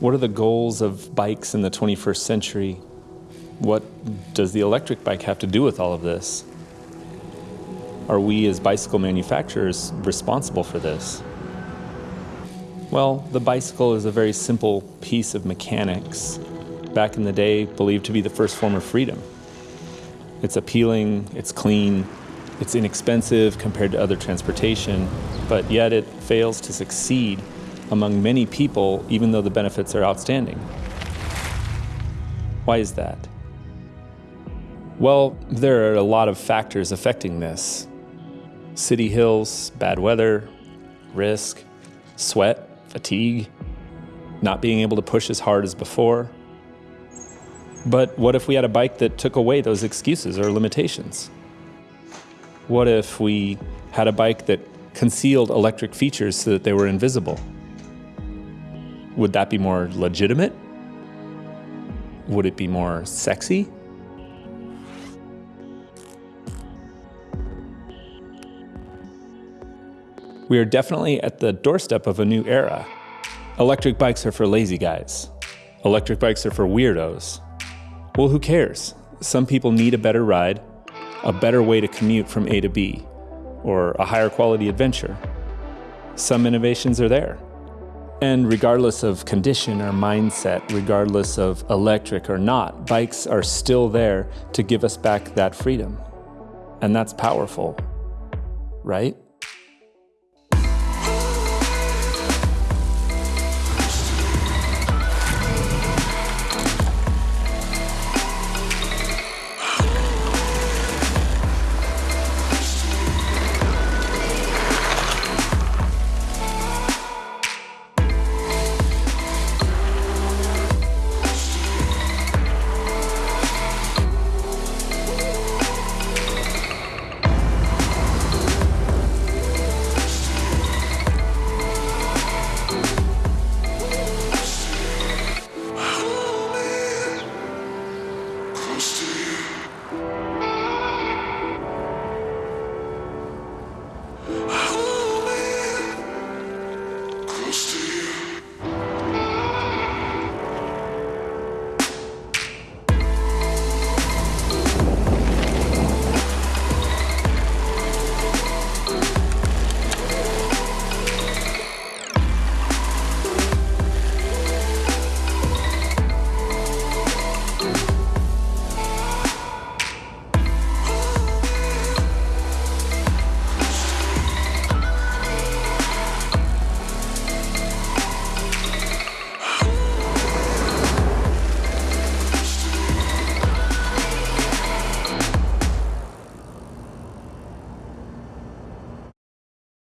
What are the goals of bikes in the 21st century? What does the electric bike have to do with all of this? Are we as bicycle manufacturers responsible for this? Well, the bicycle is a very simple piece of mechanics, back in the day believed to be the first form of freedom. It's appealing, it's clean, it's inexpensive compared to other transportation, but yet it fails to succeed among many people even though the benefits are outstanding. Why is that? Well, there are a lot of factors affecting this. City hills, bad weather, risk, sweat, fatigue, not being able to push as hard as before. But what if we had a bike that took away those excuses or limitations? What if we had a bike that concealed electric features so that they were invisible? Would that be more legitimate? Would it be more sexy? We are definitely at the doorstep of a new era. Electric bikes are for lazy guys. Electric bikes are for weirdos. Well, who cares? Some people need a better ride, a better way to commute from A to B, or a higher quality adventure. Some innovations are there. And regardless of condition or mindset, regardless of electric or not, bikes are still there to give us back that freedom. And that's powerful, right? Ghosted.